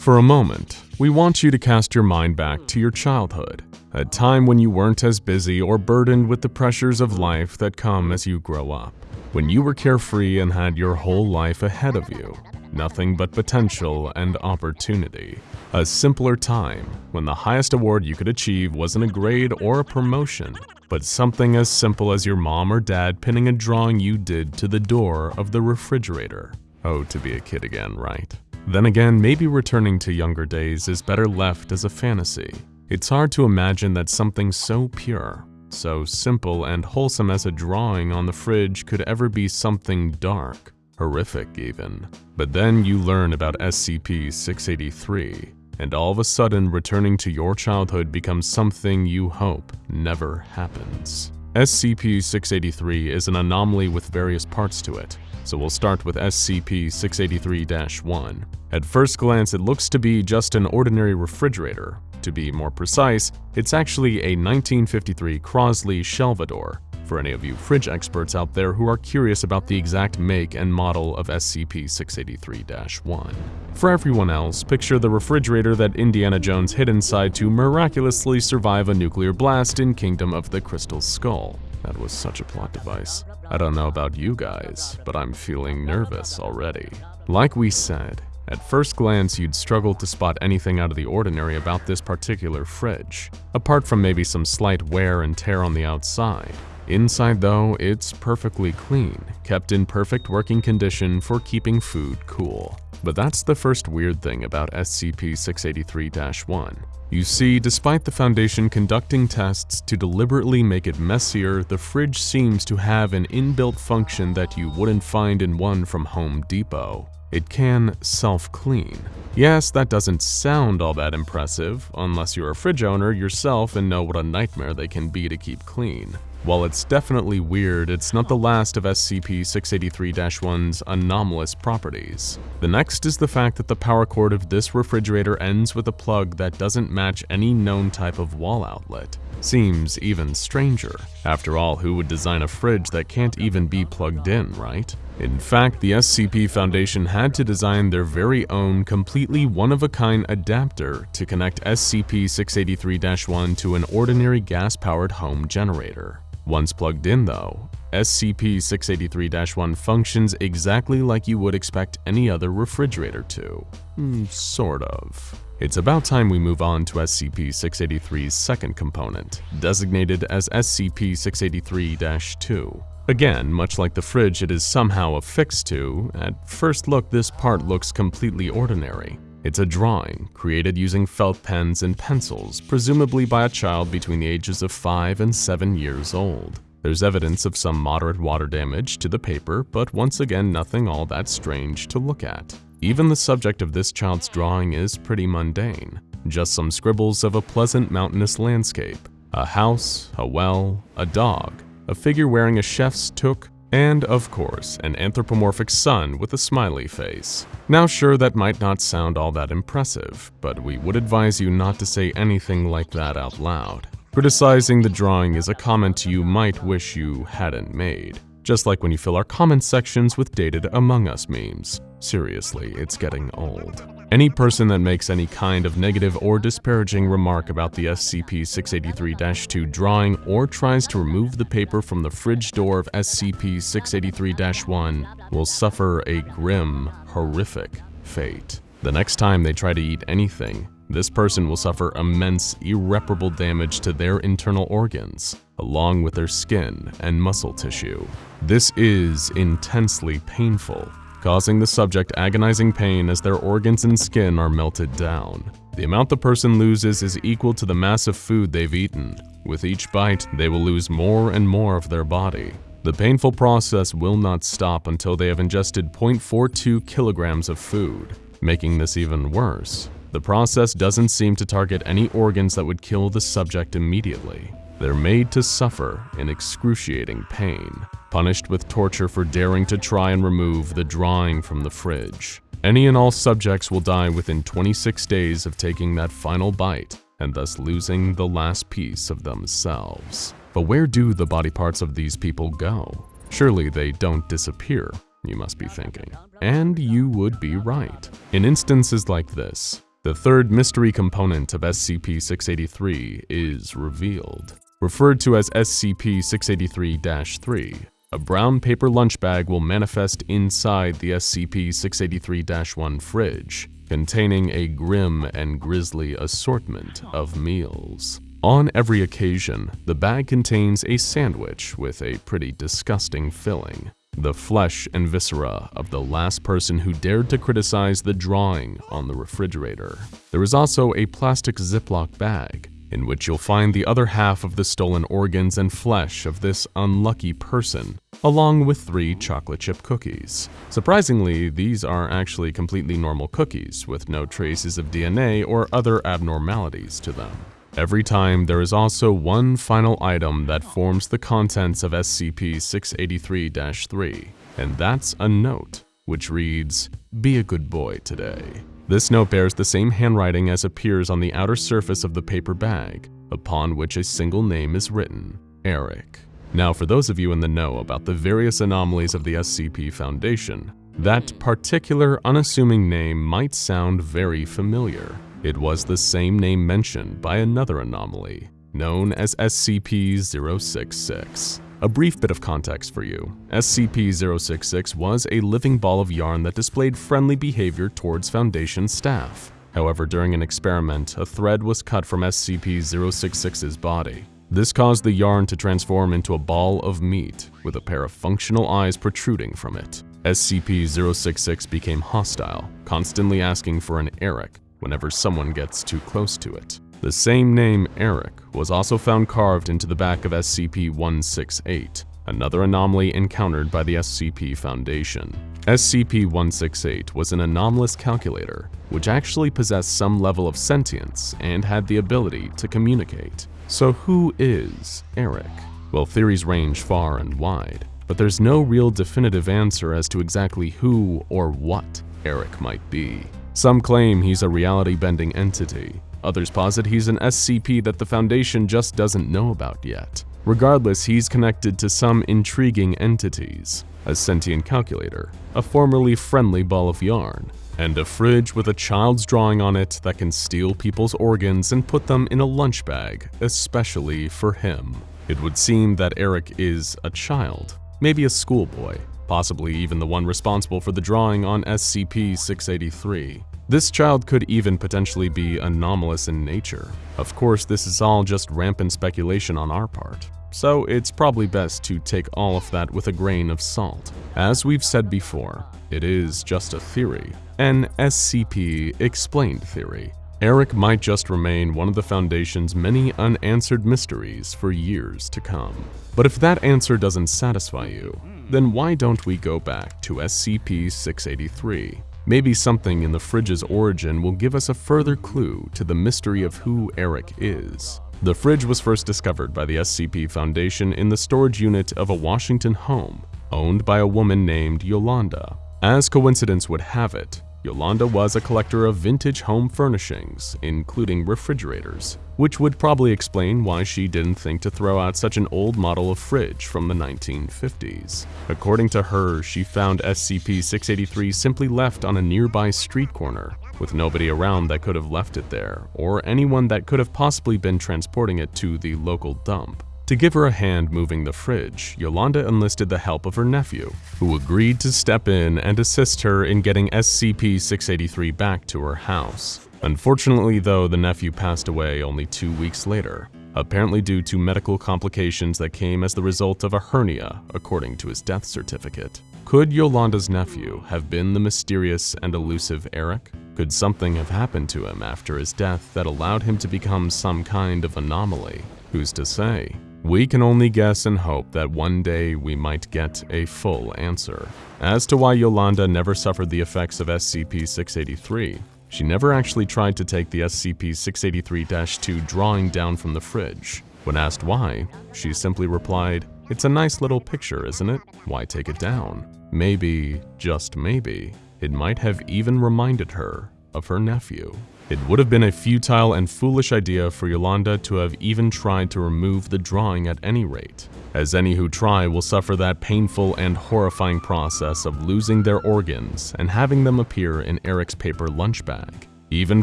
For a moment, we want you to cast your mind back to your childhood, a time when you weren't as busy or burdened with the pressures of life that come as you grow up. When you were carefree and had your whole life ahead of you, nothing but potential and opportunity. A simpler time when the highest award you could achieve wasn't a grade or a promotion, but something as simple as your mom or dad pinning a drawing you did to the door of the refrigerator. Oh, to be a kid again, right? Then again, maybe returning to younger days is better left as a fantasy. It's hard to imagine that something so pure, so simple and wholesome as a drawing on the fridge could ever be something dark, horrific even. But then you learn about SCP-683, and all of a sudden returning to your childhood becomes something you hope never happens. SCP-683 is an anomaly with various parts to it, so we'll start with SCP-683-1. At first glance, it looks to be just an ordinary refrigerator. To be more precise, it's actually a 1953 Crosley Shelvador, for any of you fridge experts out there who are curious about the exact make and model of SCP-683-1. For everyone else, picture the refrigerator that Indiana Jones hid inside to miraculously survive a nuclear blast in Kingdom of the Crystal Skull. That was such a plot device. I don't know about you guys, but I'm feeling nervous already. Like we said, at first glance you'd struggle to spot anything out of the ordinary about this particular fridge, apart from maybe some slight wear and tear on the outside. Inside though, it's perfectly clean, kept in perfect working condition for keeping food cool. But that's the first weird thing about SCP-683-1. You see, despite the Foundation conducting tests to deliberately make it messier, the fridge seems to have an inbuilt function that you wouldn't find in one from Home Depot. It can self-clean. Yes, that doesn't sound all that impressive, unless you're a fridge owner yourself and know what a nightmare they can be to keep clean. While it's definitely weird, it's not the last of SCP-683-1's anomalous properties. The next is the fact that the power cord of this refrigerator ends with a plug that doesn't match any known type of wall outlet. Seems even stranger. After all, who would design a fridge that can't even be plugged in, right? In fact, the SCP Foundation had to design their very own completely one-of-a-kind adapter to connect SCP-683-1 to an ordinary gas-powered home generator. Once plugged in though, SCP-683-1 functions exactly like you would expect any other refrigerator to. Mm, sort of. It's about time we move on to SCP-683's second component, designated as SCP-683-2. Again, much like the fridge it is somehow affixed to, at first look this part looks completely ordinary. It's a drawing, created using felt pens and pencils, presumably by a child between the ages of 5 and 7 years old. There's evidence of some moderate water damage to the paper, but once again nothing all that strange to look at. Even the subject of this child's drawing is pretty mundane, just some scribbles of a pleasant mountainous landscape, a house, a well, a dog, a figure wearing a chef's toque, and, of course, an anthropomorphic sun with a smiley face. Now sure, that might not sound all that impressive, but we would advise you not to say anything like that out loud. Criticizing the drawing is a comment you might wish you hadn't made. Just like when you fill our comment sections with dated Among Us memes. Seriously, it's getting old. Any person that makes any kind of negative or disparaging remark about the SCP-683-2 drawing or tries to remove the paper from the fridge door of SCP-683-1 will suffer a grim, horrific fate. The next time they try to eat anything, this person will suffer immense, irreparable damage to their internal organs, along with their skin and muscle tissue. This is intensely painful causing the subject agonizing pain as their organs and skin are melted down. The amount the person loses is equal to the mass of food they've eaten. With each bite, they will lose more and more of their body. The painful process will not stop until they have ingested 0.42 kilograms of food. Making this even worse, the process doesn't seem to target any organs that would kill the subject immediately. They're made to suffer in excruciating pain, punished with torture for daring to try and remove the drawing from the fridge. Any and all subjects will die within 26 days of taking that final bite, and thus losing the last piece of themselves. But where do the body parts of these people go? Surely they don't disappear, you must be thinking. And you would be right. In instances like this, The third mystery component of SCP-683 is revealed. Referred to as SCP-683-3, a brown paper lunch bag will manifest inside the SCP-683-1 fridge, containing a grim and grisly assortment of meals. On every occasion, the bag contains a sandwich with a pretty disgusting filling the flesh and viscera of the last person who dared to criticize the drawing on the refrigerator. There is also a plastic Ziploc bag, in which you'll find the other half of the stolen organs and flesh of this unlucky person, along with three chocolate chip cookies. Surprisingly, these are actually completely normal cookies with no traces of DNA or other abnormalities to them. Every time, there is also one final item that forms the contents of SCP-683-3, and that's a note, which reads, Be a good boy today. This note bears the same handwriting as appears on the outer surface of the paper bag, upon which a single name is written, Eric. Now for those of you in the know about the various anomalies of the SCP Foundation, that particular unassuming name might sound very familiar. It was the same name mentioned by another anomaly, known as SCP-066. A brief bit of context for you. SCP-066 was a living ball of yarn that displayed friendly behavior towards Foundation staff. However, during an experiment, a thread was cut from SCP-066's body. This caused the yarn to transform into a ball of meat with a pair of functional eyes protruding from it. SCP-066 became hostile, constantly asking for an Eric, whenever someone gets too close to it. The same name, Eric, was also found carved into the back of SCP-168, another anomaly encountered by the SCP Foundation. SCP-168 was an anomalous calculator, which actually possessed some level of sentience and had the ability to communicate. So who is Eric? Well, theories range far and wide, but there's no real definitive answer as to exactly who or what Eric might be. Some claim he's a reality-bending entity. Others posit he's an SCP that the Foundation just doesn't know about yet. Regardless, he's connected to some intriguing entities. A sentient calculator, a formerly friendly ball of yarn, and a fridge with a child's drawing on it that can steal people's organs and put them in a lunch bag, especially for him. It would seem that Eric is a child, maybe a schoolboy, possibly even the one responsible for the drawing on SCP-683. This child could even potentially be anomalous in nature. Of course, this is all just rampant speculation on our part, so it's probably best to take all of that with a grain of salt. As we've said before, it is just a theory, an SCP-explained theory. Eric might just remain one of the Foundation's many unanswered mysteries for years to come. But if that answer doesn't satisfy you, then why don't we go back to SCP-683? Maybe something in the fridge's origin will give us a further clue to the mystery of who Eric is. The fridge was first discovered by the SCP Foundation in the storage unit of a Washington home owned by a woman named Yolanda. As coincidence would have it, Yolanda was a collector of vintage home furnishings, including refrigerators, which would probably explain why she didn't think to throw out such an old model of fridge from the 1950s. According to her, she found SCP-683 simply left on a nearby street corner, with nobody around that could have left it there, or anyone that could have possibly been transporting it to the local dump. To give her a hand moving the fridge, Yolanda enlisted the help of her nephew, who agreed to step in and assist her in getting SCP-683 back to her house. Unfortunately though, the nephew passed away only two weeks later, apparently due to medical complications that came as the result of a hernia, according to his death certificate. Could Yolanda's nephew have been the mysterious and elusive Eric? Could something have happened to him after his death that allowed him to become some kind of anomaly? Who's to say? We can only guess and hope that one day we might get a full answer. As to why Yolanda never suffered the effects of SCP-683, she never actually tried to take the SCP-683-2 drawing down from the fridge. When asked why, she simply replied, It's a nice little picture, isn't it? Why take it down? Maybe, just maybe, it might have even reminded her of her nephew. It would have been a futile and foolish idea for Yolanda to have even tried to remove the drawing at any rate, as any who try will suffer that painful and horrifying process of losing their organs and having them appear in Eric's paper lunch bag. Even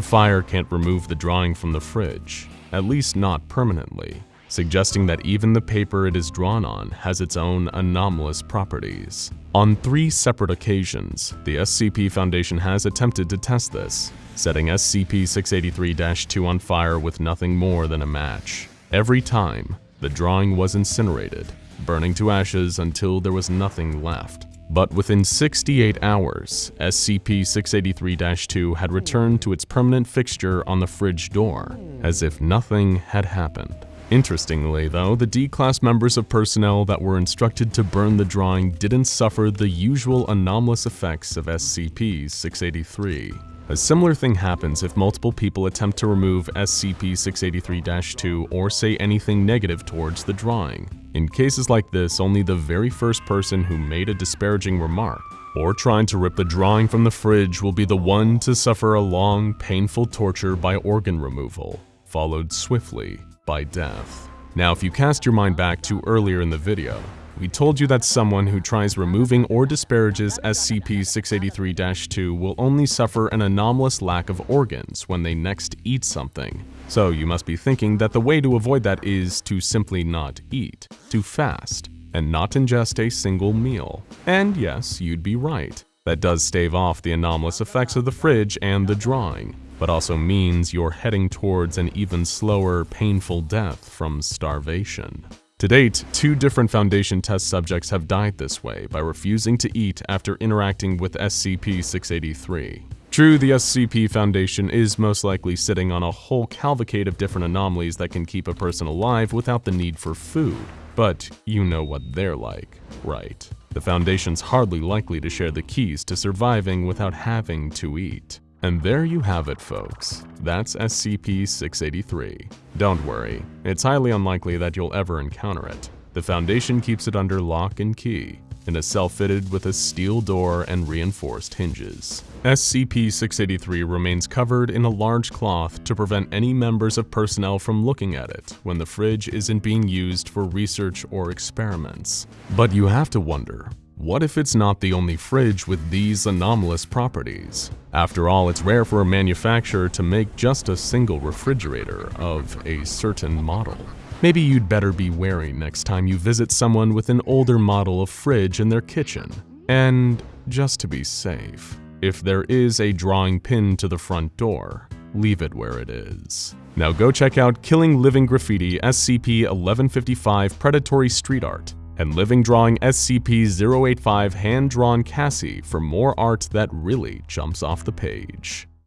fire can't remove the drawing from the fridge, at least not permanently, suggesting that even the paper it is drawn on has its own anomalous properties. On three separate occasions, the SCP Foundation has attempted to test this, setting SCP-683-2 on fire with nothing more than a match. Every time, the drawing was incinerated, burning to ashes until there was nothing left. But within 68 hours, SCP-683-2 had returned to its permanent fixture on the fridge door, as if nothing had happened. Interestingly, though, the D-Class members of personnel that were instructed to burn the drawing didn't suffer the usual anomalous effects of SCP-683. A similar thing happens if multiple people attempt to remove SCP-683-2 or say anything negative towards the drawing. In cases like this, only the very first person who made a disparaging remark or trying to rip the drawing from the fridge will be the one to suffer a long, painful torture by organ removal, followed swiftly by death. Now, if you cast your mind back to earlier in the video, we told you that someone who tries removing or disparages SCP-683-2 will only suffer an anomalous lack of organs when they next eat something. So you must be thinking that the way to avoid that is to simply not eat, to fast, and not ingest a single meal. And yes, you'd be right. That does stave off the anomalous effects of the fridge and the drawing, but also means you're heading towards an even slower, painful death from starvation. To date, two different Foundation test subjects have died this way by refusing to eat after interacting with SCP-683. True, the SCP Foundation is most likely sitting on a whole cavalcade of different anomalies that can keep a person alive without the need for food, but you know what they're like, right? The Foundation's hardly likely to share the keys to surviving without having to eat. And there you have it, folks. That's SCP-683. Don't worry, it's highly unlikely that you'll ever encounter it. The Foundation keeps it under lock and key, in a cell fitted with a steel door and reinforced hinges. SCP-683 remains covered in a large cloth to prevent any members of personnel from looking at it when the fridge isn't being used for research or experiments. But you have to wonder, what if it's not the only fridge with these anomalous properties? After all, it's rare for a manufacturer to make just a single refrigerator of a certain model. Maybe you'd better be wary next time you visit someone with an older model of fridge in their kitchen. And just to be safe, if there is a drawing pin to the front door, leave it where it is. Now go check out Killing Living Graffiti SCP-1155 Predatory Street Art and Living Drawing SCP-085 Hand-Drawn Cassy for more art that really jumps off the page.